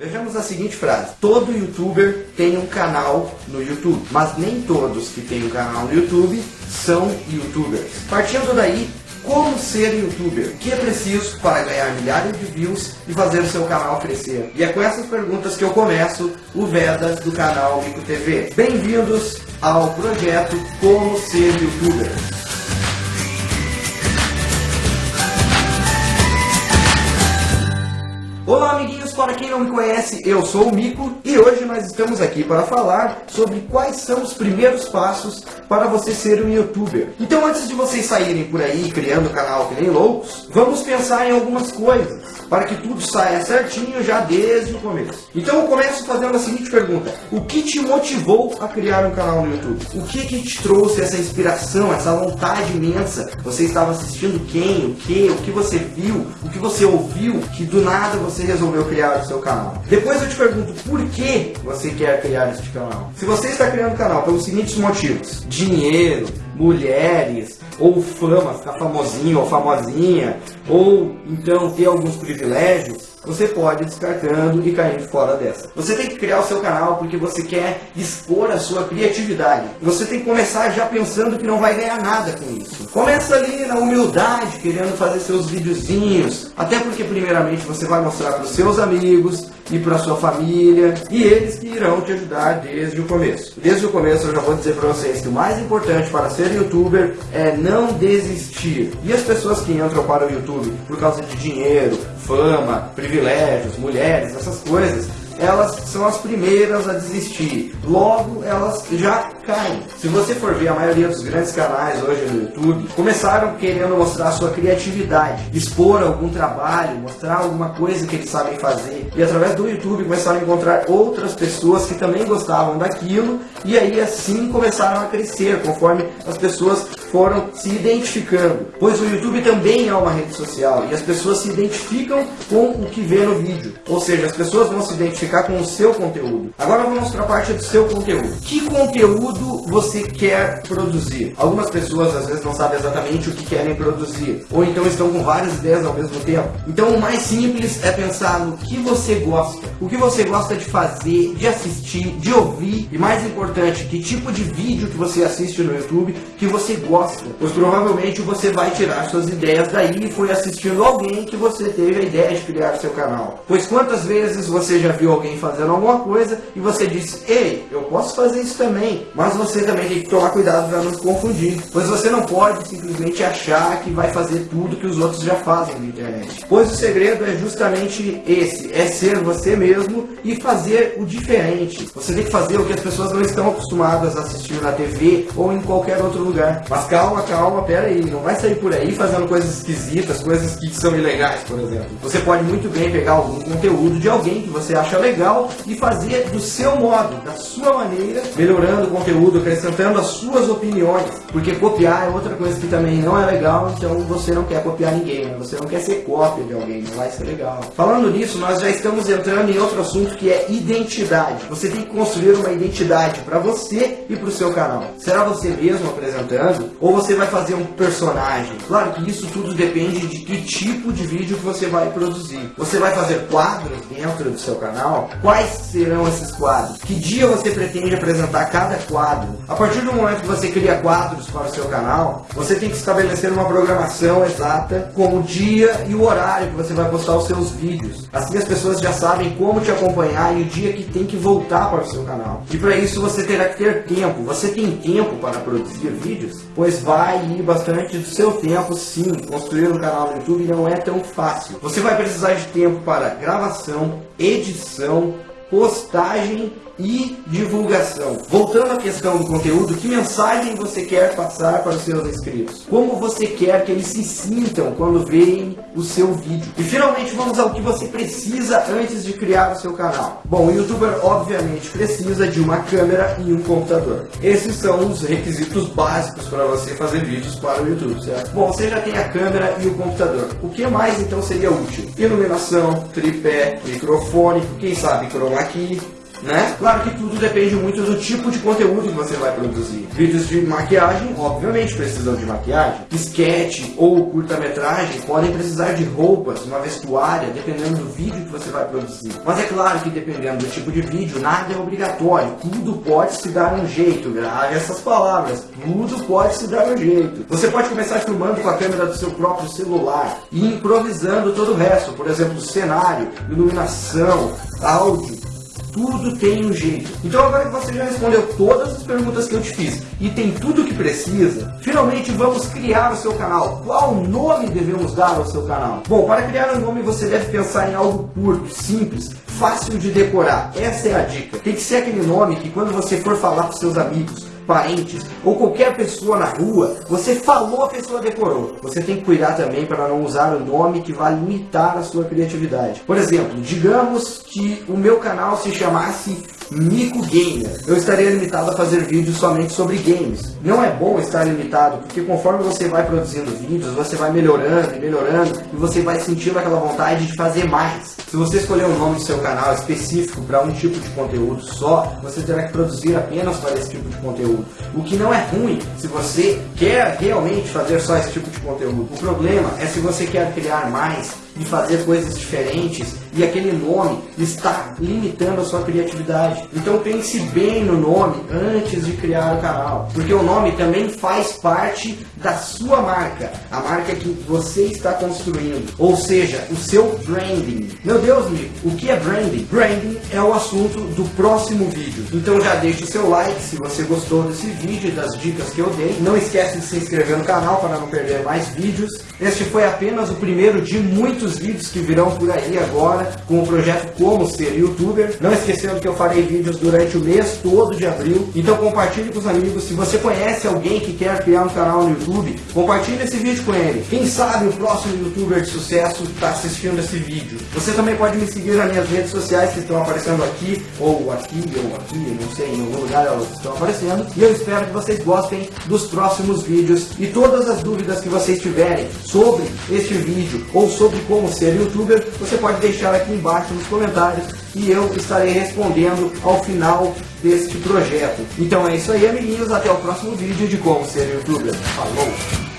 Vejamos a seguinte frase: Todo youtuber tem um canal no YouTube, mas nem todos que têm um canal no YouTube são youtubers. Partindo daí, como ser youtuber? O que é preciso para ganhar milhares de views e fazer o seu canal crescer? E é com essas perguntas que eu começo o Vedas do canal Mico TV. Bem-vindos ao projeto Como Ser Youtuber. Para quem não me conhece, eu sou o Mico e hoje nós estamos aqui para falar sobre quais são os primeiros passos para você ser um youtuber. Então antes de vocês saírem por aí criando canal que nem loucos, vamos pensar em algumas coisas para que tudo saia certinho já desde o começo. Então eu começo fazendo a seguinte pergunta: O que te motivou a criar um canal no YouTube? O que que te trouxe essa inspiração, essa vontade imensa? Você estava assistindo quem, o que, o que você viu, o que você ouviu, que do nada você resolveu criar o seu canal? Depois eu te pergunto por que você quer criar este canal? Se você está criando um canal pelos seguintes motivos: dinheiro, mulheres, ou fama, ficar famosinho ou famosinha, ou então ter alguns privilégios, você pode ir descartando e caindo fora dessa. Você tem que criar o seu canal porque você quer expor a sua criatividade. Você tem que começar já pensando que não vai ganhar nada com isso. Começa ali na humildade, querendo fazer seus videozinhos, até porque primeiramente você vai mostrar para os seus amigos, e para sua família, e eles que irão te ajudar desde o começo. Desde o começo eu já vou dizer para vocês que o mais importante para ser youtuber é não desistir. E as pessoas que entram para o YouTube por causa de dinheiro, fama, privilégios, mulheres, essas coisas, elas são as primeiras a desistir. Logo, elas já caem. Se você for ver a maioria dos grandes canais hoje no YouTube, começaram querendo mostrar sua criatividade, expor algum trabalho, mostrar alguma coisa que eles sabem fazer. E através do YouTube começaram a encontrar outras pessoas que também gostavam daquilo e aí assim começaram a crescer conforme as pessoas foram se identificando. Pois o YouTube também é uma rede social e as pessoas se identificam com o que vê no vídeo. Ou seja, as pessoas vão se identificar com o seu conteúdo. Agora vamos para a parte do seu conteúdo. Que conteúdo você quer produzir? Algumas pessoas às vezes não sabem exatamente o que querem produzir, ou então estão com várias ideias ao mesmo tempo. Então o mais simples é pensar no que você gosta, o que você gosta de fazer, de assistir, de ouvir e mais importante, que tipo de vídeo que você assiste no YouTube que você gosta gosta, pois provavelmente você vai tirar suas ideias daí e foi assistindo alguém que você teve a ideia de criar seu canal. Pois quantas vezes você já viu alguém fazendo alguma coisa e você disse, ei, eu posso fazer isso também, mas você também tem que tomar cuidado para não se confundir, pois você não pode simplesmente achar que vai fazer tudo que os outros já fazem na internet. Pois o segredo é justamente esse, é ser você mesmo e fazer o diferente. Você tem que fazer o que as pessoas não estão acostumadas a assistir na TV ou em qualquer outro lugar. Mas calma, calma, pera aí, não vai sair por aí fazendo coisas esquisitas, coisas que são ilegais, por exemplo. Você pode muito bem pegar algum conteúdo de alguém que você acha legal e fazer do seu modo, da sua maneira, melhorando o conteúdo, acrescentando as suas opiniões, porque copiar é outra coisa que também não é legal, então você não quer copiar ninguém, né? você não quer ser cópia de alguém, não vai ser legal. Falando nisso, nós já estamos entrando em outro assunto que é identidade. Você tem que construir uma identidade para você e para o seu canal. Será você mesmo apresentando? ou você vai fazer um personagem. Claro que isso tudo depende de que tipo de vídeo que você vai produzir. Você vai fazer quadros dentro do seu canal? Quais serão esses quadros? Que dia você pretende apresentar cada quadro? A partir do momento que você cria quadros para o seu canal, você tem que estabelecer uma programação exata com o dia e o horário que você vai postar os seus vídeos. Assim as pessoas já sabem como te acompanhar e o dia que tem que voltar para o seu canal. E para isso você terá que ter tempo. Você tem tempo para produzir vídeos? Pois vai ir bastante do seu tempo sim. Construir um canal no YouTube não é tão fácil. Você vai precisar de tempo para gravação, edição, então postagem e divulgação. Voltando à questão do conteúdo, que mensagem você quer passar para os seus inscritos? Como você quer que eles se sintam quando veem o seu vídeo? E finalmente vamos ao que você precisa antes de criar o seu canal. Bom, o youtuber obviamente precisa de uma câmera e um computador. Esses são os requisitos básicos para você fazer vídeos para o YouTube, certo? Bom, você já tem a câmera e o computador. O que mais então seria útil? Iluminação, tripé, microfone, quem sabe key, né? Claro que tudo depende muito do tipo de conteúdo que você vai produzir. Vídeos de maquiagem, obviamente precisam de maquiagem. Sketch ou curta-metragem podem precisar de roupas, uma vestuária, dependendo do vídeo que você vai produzir. Mas é claro que dependendo do tipo de vídeo, nada é obrigatório. Tudo pode se dar um jeito, grave essas palavras. Tudo pode se dar um jeito. Você pode começar filmando com a câmera do seu próprio celular e improvisando todo o resto. Por exemplo, cenário, iluminação, áudio, tudo tem um jeito. Então agora que você já respondeu todas as perguntas que eu te fiz e tem tudo o que precisa, finalmente vamos criar o seu canal. Qual nome devemos dar ao seu canal? Bom, para criar um nome você deve pensar em algo curto, simples, fácil de decorar. Essa é a dica. Tem que ser aquele nome que quando você for falar para seus amigos, parentes ou qualquer pessoa na rua, você falou, a pessoa decorou. Você tem que cuidar também para não usar o nome que vai limitar a sua criatividade. Por exemplo, digamos que o meu canal se chamasse Mico Gamer. Eu estaria limitado a fazer vídeos somente sobre games. Não é bom estar limitado, porque conforme você vai produzindo vídeos, você vai melhorando e melhorando, e você vai sentindo aquela vontade de fazer mais. Se você escolher o nome do seu canal específico para um tipo de conteúdo só, você terá que produzir apenas para esse tipo de conteúdo. O que não é ruim se você quer realmente fazer só esse tipo de conteúdo. O problema é se você quer criar mais e fazer coisas diferentes e aquele nome está limitando a sua criatividade. Então pense bem no nome antes de criar o canal, porque o nome também faz parte da sua marca, a marca que você está construindo, ou seja, o seu branding. Meu Deus, amigo, o que é branding? Branding é o assunto do próximo vídeo. Então já deixe seu like se você gostou desse vídeo e das dicas que eu dei. Não esquece de se inscrever no canal para não perder mais vídeos. Este foi apenas o primeiro de muitos vídeos que virão por aí agora com o projeto Como Ser Youtuber. Não esquecendo que eu farei vídeos durante o mês todo de abril. Então compartilhe com os amigos. Se você conhece alguém que quer criar um canal no YouTube, compartilhe esse vídeo com ele. Quem sabe o próximo youtuber de sucesso está assistindo esse vídeo. Você também pode me seguir nas minhas redes sociais que estão aparecendo aqui, ou aqui, ou aqui, não sei, em algum lugar elas estão aparecendo. E eu espero que vocês gostem dos próximos vídeos e todas as dúvidas que vocês tiverem sobre este vídeo ou sobre como ser youtuber, você pode deixar aqui embaixo nos comentários e eu estarei respondendo ao final deste projeto. Então é isso aí, amiguinhos. Até o próximo vídeo de como ser youtuber. Falou!